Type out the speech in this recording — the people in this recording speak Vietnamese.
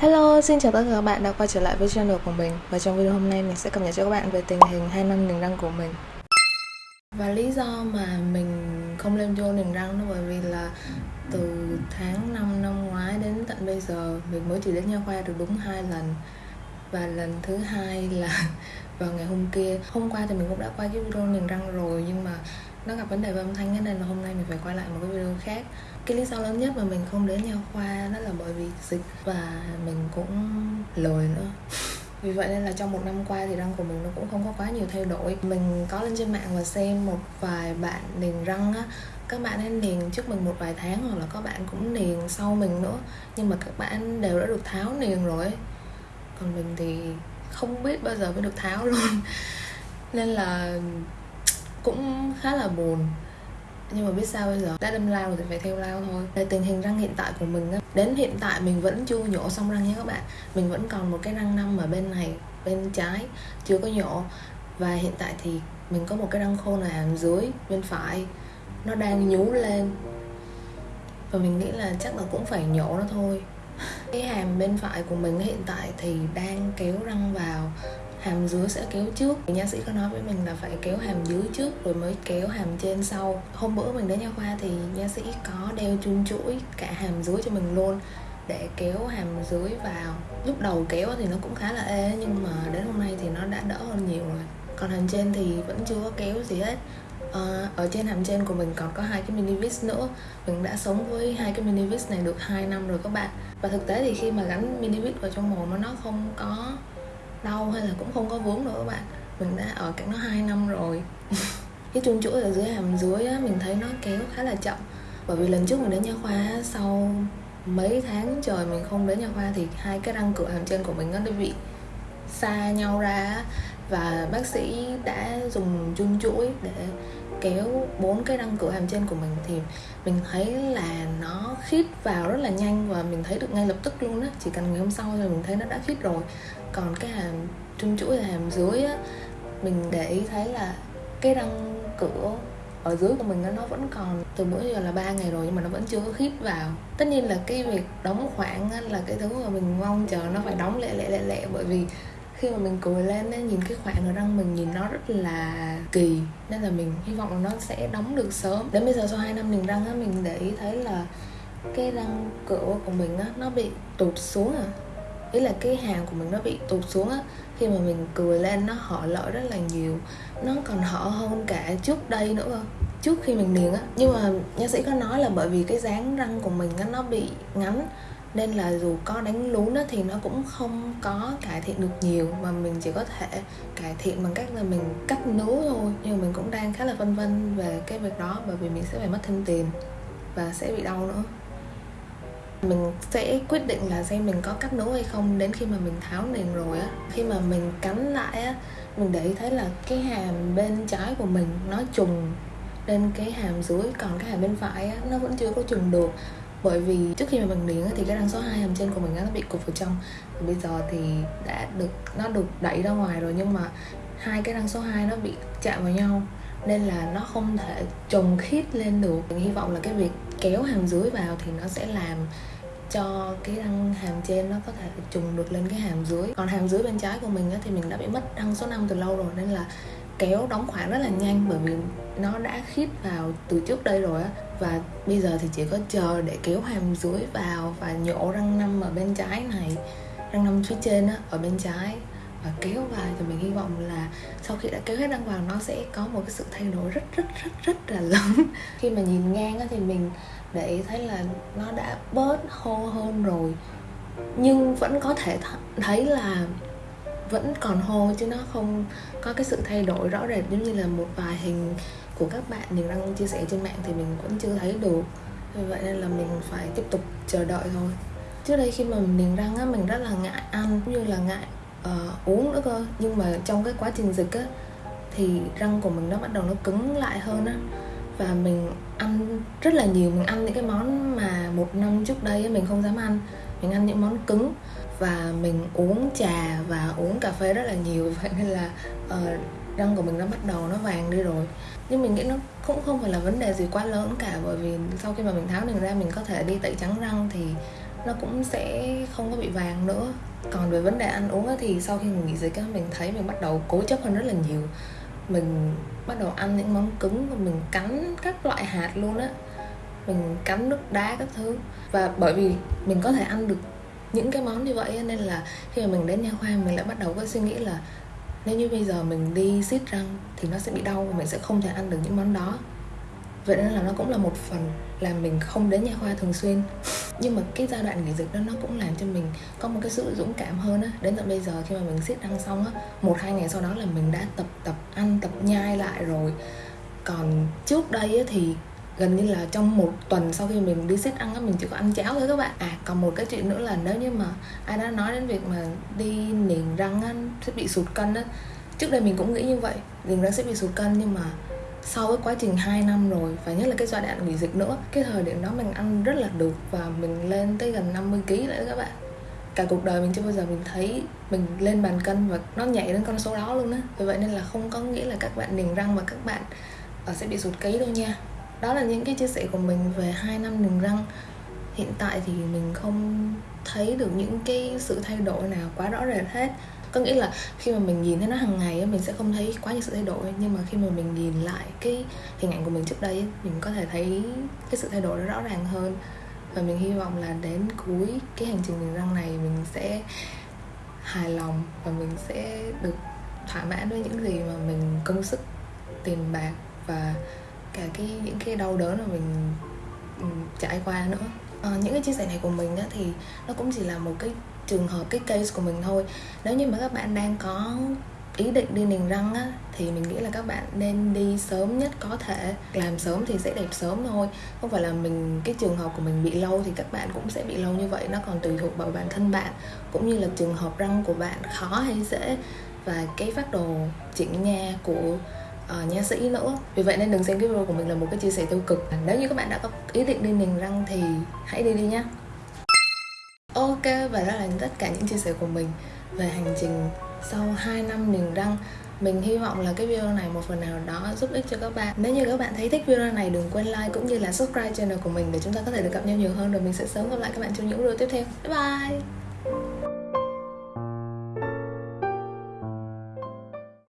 Hello, xin chào tất cả các bạn đã quay trở lại với channel của mình. Và trong video hôm nay mình sẽ cập nhật cho các bạn về tình hình 2 năm niềng răng của mình. Và lý do mà mình không lên vô niềng răng đó bởi vì là từ tháng 5 năm ngoái đến tận bây giờ mình mới chỉ đến nha khoa được đúng hai lần. Và lần thứ hai là vào ngày hôm kia. Hôm qua thì mình cũng đã quay cái video niềng răng rồi nhưng mà nó gặp vấn đề về âm thanh nên là hôm nay mình phải quay lại một cái video khác. Cái lý do lớn nhất mà mình không đến nha khoa đó là bởi vì dịch và mình cũng lười nữa. Vì vậy nên là trong một năm qua thì răng của mình nó cũng không có quá nhiều thay đổi. Mình có lên trên mạng và xem một vài bạn liền răng á. Các bạn ấy niềng trước mình một vài tháng hoặc là có bạn cũng niềng sau mình nữa. Nhưng mà các bạn đều đã được tháo niền rồi ấy. còn mình thì không biết bao giờ mới được tháo luôn. Nên là cũng khá là buồn. Nhưng mà biết sao bây giờ? Đã đâm lao thì phải theo lao thôi. Về tình hình răng hiện tại của mình á, đến hiện tại mình vẫn chưa nhổ xong răng nha các bạn. Mình vẫn còn một cái răng năm ở bên này, bên trái, chưa có nhổ. Và hiện tại thì mình có một cái răng khô ở hàm dưới, bên phải. Nó đang nhú lên. Và mình nghĩ là chắc là cũng phải nhổ nó thôi. Cái hàm bên phải của mình hiện tại thì đang kéo răng vào hàm dưới sẽ kéo trước. Nha sĩ có nói với mình là phải kéo hàm dưới trước rồi mới kéo hàm trên sau. Hôm bữa mình đến nha khoa thì nha sĩ có đeo chun chuỗi cả hàm dưới cho mình luôn để kéo hàm dưới vào. Lúc đầu kéo thì nó cũng khá là ê nhưng mà đến hôm nay thì nó đã đỡ hơn nhiều rồi. Còn hàm trên thì vẫn chưa có kéo gì hết. À, ở trên hàm trên của mình còn có hai cái mini vis nữa. Mình đã sống với hai cái mini vis này được 2 năm rồi các bạn. Và thực tế thì khi mà gắn mini vis vào trong mồm nó không có đau hay là cũng không có vướng nữa các bạn. Mình đã ở cạnh nó 2 năm rồi. Cái chuông chuỗi ở dưới hàm dưới á, mình thấy nó kéo khá là chậm. Bởi vì lần trước mình đến nha khoa sau mấy tháng trời mình không đến nha khoa thì hai cái răng cửa hàm trên của mình nó đã bị xa nhau ra và bác sĩ đã dùng chung chuỗi để kéo bốn cái răng cửa hàm trên của mình. Thì mình thấy là nó khít vào rất là nhanh và mình thấy được ngay lập tức luôn á. Chỉ cần ngày hôm sau thôi mình thấy nó đã khít rồi. Còn cái hàm trung chuỗi là hàm dưới á, mình để ý thấy là cái răng cửa ở dưới của mình nó vẫn còn từ bữa giờ là ba ngày rồi nhưng mà nó vẫn chưa có khít vào. Tất nhiên là cái việc đóng khoảng là cái thứ mà mình mong chờ nó phải đóng lẹ lẹ lẹ lẹ bởi vì khi mà mình cười lên ấy, nhìn cái khoảng ở răng mình nhìn nó rất là kỳ. Nên là mình hy vọng là nó sẽ đóng được sớm. Đến bây giờ sau 2 năm niềng răng á mình để ý thấy là cái răng cửa của mình á nó bị tụt xuống à. Ý là cái hàng của mình nó bị tụt xuống á. Khi mà mình cười lên nó hở lỡ rất là nhiều. Nó còn hở hơn cả trước đây nữa cơ trước khi mình niềng á. Nhưng mà nha sĩ có nói là bởi vì cái dáng răng của mình á nó bị ngắn nên là dù có đánh lún đó thì nó cũng không có cải thiện được nhiều mà mình chỉ có thể cải thiện bằng cách là mình cắt nướu thôi. Nhưng mình cũng đang khá là phân vân về cái việc đó bởi vì mình sẽ phải mất thêm tiền và sẽ bị đau nữa. Mình sẽ quyết định là xem mình có cắt nướu hay không. Đến khi mà mình tháo nền rồi á khi mà mình cắn lại á mình để ý thấy là cái hàm bên trái của mình nó trùng lên cái hàm dưới còn cái hàm bên phải á, nó vẫn chưa có trùng được bởi vì trước khi mà mình niềng thì cái răng số 2 hàm trên của mình nó bị cục vào trong. Và bây giờ thì đã được, nó được đẩy ra ngoài rồi, nhưng mà hai cái răng số 2 nó bị chạm vào nhau. Nên là nó không thể trùng khít lên được. Mình hy vọng là cái việc kéo hàm dưới vào thì nó sẽ làm cho cái răng hàm trên nó có thể trùng được lên cái hàm dưới. Còn hàm dưới bên trái của mình thì mình đã bị mất răng số 5 từ lâu rồi, nên là kéo đóng khoảng rất là nhanh. Bởi vì nó đã khít vào từ trước đây rồi á và bây giờ thì chỉ có chờ để kéo hàm dưới vào và nhổ răng năm ở bên trái này, răng năm phía trên á, ở bên trái và kéo vào. Thì mình hy vọng là sau khi đã kéo hết răng vào, nó sẽ có một cái sự thay đổi rất rất rất rất là lớn. Khi mà nhìn ngang á thì mình để ý thấy là nó đã bớt hô hơn rồi. Nhưng vẫn có thể th- thấy là vẫn còn hô chứ nó không có cái sự thay đổi rõ rệt. Giống như là một vài hình của các bạn niềng răng chia sẻ trên mạng thì mình vẫn chưa thấy được vì vậy nên là mình phải tiếp tục chờ đợi thôi. Trước đây khi mà mình niềng răng á mình rất là ngại ăn cũng như là ngại uh, uống nữa cơ. Nhưng mà trong cái quá trình dịch á thì răng của mình nó bắt đầu nó cứng lại hơn á. Và mình ăn rất là nhiều. Mình ăn những cái món mà một năm trước đây mình không dám ăn mình ăn những món cứng và mình uống trà và uống cà phê rất là nhiều. Vậy nên là uh, răng của mình nó bắt đầu nó vàng đi rồi. Nhưng mình nghĩ nó cũng không phải là vấn đề gì quá lớn cả bởi vì sau khi mà mình tháo đường ra mình có thể đi tẩy trắng răng thì nó cũng sẽ không có bị vàng nữa. Còn về vấn đề ăn uống thì sau khi mình nghỉ dịch mình thấy mình bắt đầu cố chấp hơn rất là nhiều. Mình bắt đầu ăn những món cứng và mình cắn các loại hạt luôn á mình cắn nước đá các thứ. Và bởi vì mình có thể ăn được những cái món như vậy nên là khi mà mình đến nha khoa, mình lại bắt đầu có suy nghĩ là nếu như bây giờ mình đi xít răng thì nó sẽ bị đau và mình sẽ không thể ăn được những món đó. Vậy nên là nó cũng là một phần làm mình không đến nha khoa thường xuyên. Nhưng mà cái giai đoạn nghỉ dịch đó nó cũng làm cho mình có một cái sự dũng cảm hơn á. Đến tận bây giờ khi mà mình siết răng xong á, một, hai ngày sau đó là mình đã tập tập ăn, tập nhai lại rồi. Còn trước đây á thì gần như là trong một tuần sau khi mình đi xít ăn á, mình chỉ có ăn cháo thôi các bạn. À còn một cái chuyện nữa là nếu như mà ai đã nói đến việc mà đi niềng răng á, sẽ bị sụt cân á. Trước đây mình cũng nghĩ như vậy niềng răng sẽ bị sụt cân nhưng mà sau cái quá trình 2 năm rồi, và nhất là cái giai đoạn nghỉ dịch nữa, cái thời điểm đó mình ăn rất là được và mình lên tới gần 50 kg nữa các bạn. Cả cuộc đời mình chưa bao giờ mình thấy mình lên bàn cân và nó nhảy đến con số đó luôn á. Vì vậy nên là không có nghĩa là các bạn niềng răng và các bạn ờ, sẽ bị sụt ký đâu nha đó là những cái chia sẻ của mình về hai năm đường răng. Hiện tại thì mình không thấy được những cái sự thay đổi nào quá rõ rệt hết. Có nghĩa là khi mà mình nhìn thấy nó hàng ngày mình sẽ không thấy quá nhiều sự thay đổi. Nhưng mà khi mà mình nhìn lại cái hình ảnh của mình trước đây mình có thể thấy cái sự thay đổi nó rõ ràng hơn. Và mình hy vọng là đến cuối cái hành trình niềng răng này, mình sẽ hài lòng và mình sẽ được thỏa mãn với những gì mà mình công sức, tiền bạc và cả cái những cái đau đớn mà mình ừ, trải qua nữa. À, những cái chia sẻ này của mình á, thì nó cũng chỉ là một cái trường hợp cái case của mình thôi. Nếu như mà các bạn đang có ý định đi niềng răng á thì mình nghĩ là các bạn nên đi sớm nhất có thể. Làm sớm thì sẽ đẹp sớm thôi. Không phải là mình cái trường hợp của mình bị lâu thì các bạn cũng sẽ bị lâu như vậy. Nó còn tùy thuộc vào bản thân bạn cũng như là trường hợp răng của bạn khó hay dễ. Và cái phát đồ chỉnh nha của Ờ, uh, nha sĩ nữa. Vì vậy nên đừng xem cái video của mình là một cái chia sẻ tiêu cực. Nếu như các bạn đã có ý định đi niềng răng thì hãy đi đi nhé Ok và đó là tất cả những chia sẻ của mình về hành trình sau 2 năm niềng răng. Mình hy vọng là cái video này một phần nào đó giúp ích cho các bạn. Nếu như các bạn thấy thích video này đừng quên like cũng như là subscribe channel của mình để chúng ta có thể được gặp nhau nhiều hơn. Rồi mình sẽ sớm gặp lại các bạn trong những video tiếp theo. Bye bye!